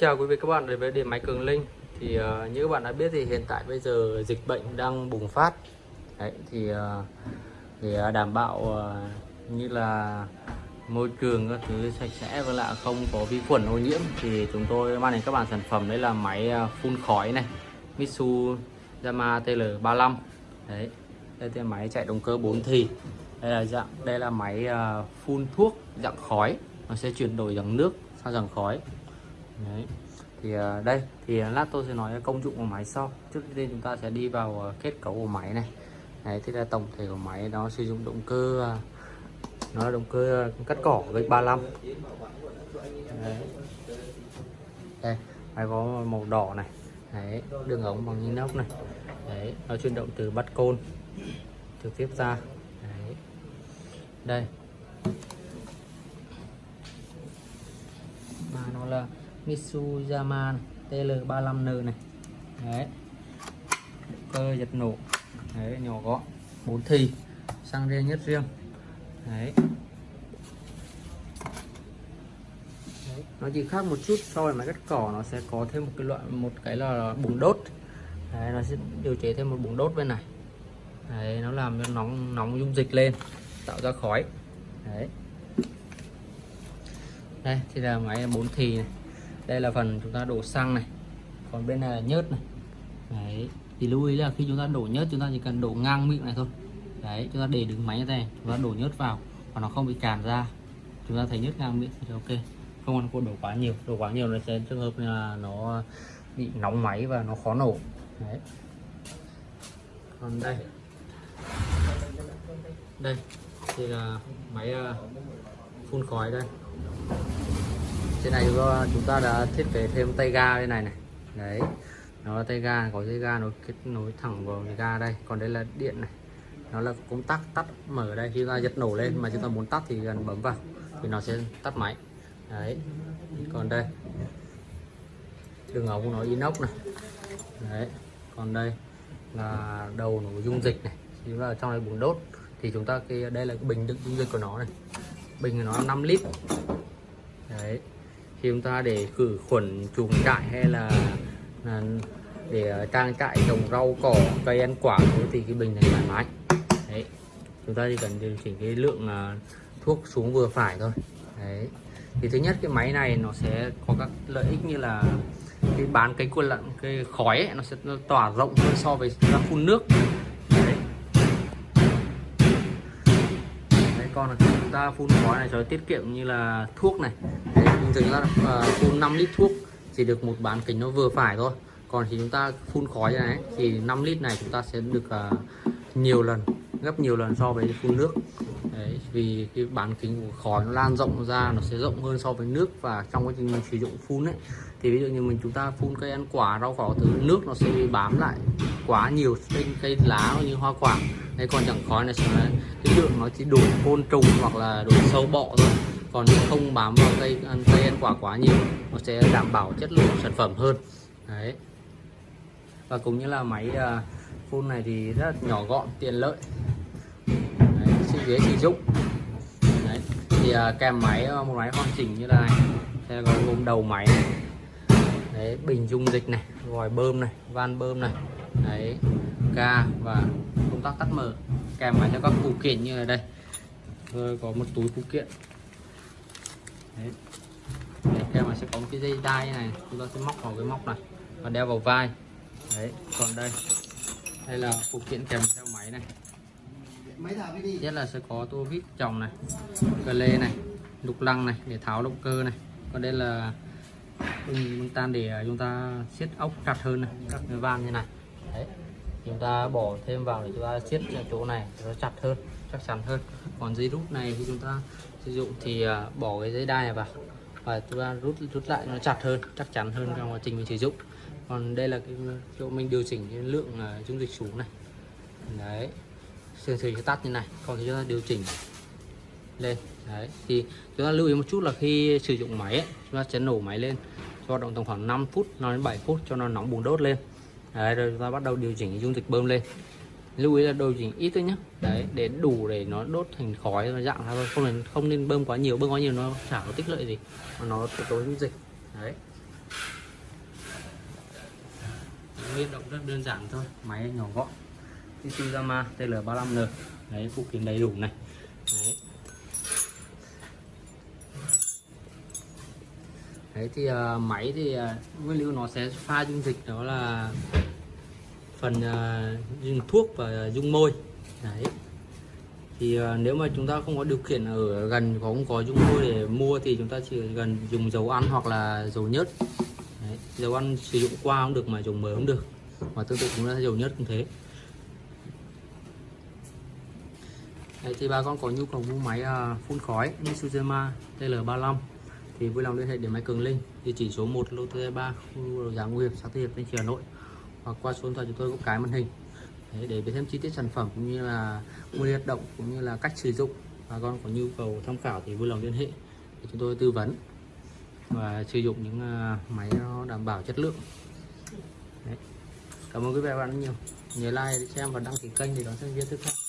chào quý vị các bạn đến với điện máy Cường Linh. Thì uh, như các bạn đã biết thì hiện tại bây giờ dịch bệnh đang bùng phát. Đấy thì uh, để ờ, đảm bảo uh, như là môi trường các thứ sạch sẽ và lại không có vi khuẩn ô nhiễm thì chúng tôi mang đến các bạn sản phẩm đấy là máy phun khói này Mitsu Yamaha TL35 đấy đây là máy chạy động cơ 4 thì. Đây là dạng đây là máy uh, phun thuốc dạng khói. Nó sẽ chuyển đổi dạng nước sang dạng khói. Đấy. thì uh, đây thì à, lát tôi sẽ nói công dụng của máy sau. Trước tiên chúng ta sẽ đi vào à, kết cấu của máy này. Đấy, thì là tổng thể của máy nó sử dụng động cơ nó là động cơ cắt cỏ với 35 Đấy. đây máy có màu đỏ này. Đấy, đường ống bằng inox này. Đấy, nó chuyển động từ bắt côn trực tiếp ra. Đấy. đây. Mà nó là Mitsuyaman TL35N này. Đấy. Cơ giật nổ. Đấy nhỏ gọn. Bốn thì. Xăng riêng nhất riêng. Đấy. đấy. Nó chỉ khác một chút so với máy cắt cỏ nó sẽ có thêm một cái loại một cái là bùng đốt. Đấy, nó sẽ điều chế thêm một bùng đốt bên này. Đấy, nó làm cho nóng nóng dung dịch lên tạo ra khói. Đấy. Đây thì là máy bốn thì này đây là phần chúng ta đổ xăng này. Còn bên này là nhớt này. Đấy, thì lưu ý là khi chúng ta đổ nhớt, chúng ta chỉ cần đổ ngang miệng này thôi. Đấy, chúng ta để đứng máy như thế này, chúng ta đổ nhớt vào, và nó không bị tràn ra. Chúng ta thấy nhớt ngang miệng thì ok. Không ăn cô đổ quá nhiều. Đổ quá nhiều nó sẽ trường hợp là nó bị nóng máy và nó khó nổ. Đấy. Còn đây. Đây, thì là máy à, phun khói đây trên này chúng ta đã thiết kế thêm tay ga bên này này. Đấy, nó là tay ga, có dây ga nó kết nối thẳng vào cái ga đây. Còn đây là điện này. Nó là công tắc tắt mở đây, khi ta giật nổ lên mà chúng ta muốn tắt thì gần bấm vào thì nó sẽ tắt máy. Đấy, còn đây. Đường ống của nó inox này. Đấy, còn đây là đầu nổ dung dịch này. Chúng ta ở trong này bùng đốt thì chúng ta cái, đây là cái bình đựng dung dịch của nó này. Bình của nó 5 lít. Đấy khi chúng ta để khử khuẩn chuồng trại hay là, là để ờ, trang trại trồng rau cỏ cây ăn quả thì cái bình này thoải mái. Đấy chúng ta chỉ cần điều chỉnh cái lượng ờ, thuốc xuống vừa phải thôi. Đấy thì thứ nhất cái máy này nó sẽ có các lợi ích như là cái bán cái quân lặn, cái khói ấy, nó sẽ tỏa rộng hơn so với ra phun nước. Đấy. đấy còn chúng ta phun khói này cho tiết kiệm như là thuốc này. Đấy, bình thường chúng ta uh, phun 5 lít thuốc chỉ được một bán kính nó vừa phải thôi. Còn thì chúng ta phun khói này thì 5 lít này chúng ta sẽ được uh, nhiều lần gấp nhiều lần so với phun nước. Đấy, vì cái bán kính của khói nó lan rộng ra nó sẽ rộng hơn so với nước và trong quá trình mình sử dụng phun ấy thì ví dụ như mình chúng ta phun cây ăn quả rau cỏ từ nước nó sẽ bị bám lại quá nhiều trên cây lá như hoa quả. Hay còn chẳng khói này sẽ cái lượng nó chỉ đủ côn trùng hoặc là đủ sâu bọ thôi còn không bám vào cây ăn cây ăn quả quá nhiều nó sẽ đảm bảo chất lượng sản phẩm hơn. Đấy. Và cũng như là máy à, phun này thì rất nhỏ gọn tiện lợi. Đấy, ghế sử dụng. Đấy. thì à, kèm máy à, một máy hoàn chỉnh như là này sẽ có gồm đầu máy. Này. đấy bình dung dịch này vòi bơm này van bơm này. Đấy ga và công tắc tắt mở. Kèm máy cho các phụ kiện như là đây. Rồi có một túi phụ kiện đấy. đấy máy sẽ có một cái dây đai này. Chúng ta sẽ móc vào cái móc này và đeo vào vai. Đấy còn đây. Đây là phụ kiện kèm theo máy này. Nhất là sẽ có tua vít chồng này cờ lê này lục lăng này để tháo động cơ này. Còn đây là bưng tan để chúng ta siết ốc chặt hơn này các cái van như này. Đấy. Chúng ta bỏ thêm vào để chúng ta siết chỗ này nó chặt hơn chắc chắn hơn. Còn dây rút này khi chúng ta sử dụng thì à, bỏ cái dây đai này vào và chúng ta rút rút lại nó chặt hơn chắc chắn hơn trong quá trình mình sử dụng. Còn đây là cái chỗ mình điều chỉnh cái lượng à, dung dịch xuống này. Đấy sườn thủy tắt như này còn thì chúng ta điều chỉnh lên đấy thì chúng ta lưu ý một chút là khi sử dụng máy ấy, chúng ta sẽ nổ máy lên cho động tầm khoảng 5 phút nó đến 7 phút cho nó nóng bùng đốt lên. Đấy rồi chúng ta bắt đầu điều chỉnh dung dịch bơm lên lưu ý là điều chỉnh ít thôi nhé đấy để đủ để nó đốt thành khói và dạng ra thôi. Không nên không nên bơm quá nhiều bơm quá nhiều nó chả có tích lợi gì. Mà nó tối dung dịch. Đấy. Nguyên động rất đơn giản thôi máy nhỏ gọn. Isuzama TL35N đấy phụ kiện đầy đủ này. Đấy. đấy thì uh, máy thì uh, nguyên liệu nó sẽ pha dung dịch đó là phần uh, dùng thuốc và dung môi. Đấy. Thì uh, nếu mà chúng ta không có điều kiện ở gần không có dung môi để mua thì chúng ta chỉ gần dùng dầu ăn hoặc là dầu nhớt. Đấy. dầu ăn sử dụng qua cũng được mà dùng mới cũng được. Và tương tự cũng là dầu nhớt cũng thế. Đấy, thì bà con có nhu cầu mua máy uh, phun khói Mitsuzema TL35 thì vui lòng liên hệ để máy Cường Linh. Địa chỉ số 1 lô T3 khu đầu giá Nguy Hiệp xã Tư Hiệp Thanh Hà Nội hoặc qua số điện thoại chúng tôi có cái màn hình. Đấy, để biết thêm chi tiết sản phẩm cũng như là nguyên hoạt động cũng như là cách sử dụng. Bà con có nhu cầu tham khảo thì vui lòng liên hệ để chúng tôi tư vấn và sử dụng những à, máy nó đảm bảo chất lượng. Đấy. cảm ơn quý vị và bạn rất nhiều. Nhớ like để xem và đăng ký kênh để đón xem video tiếp theo.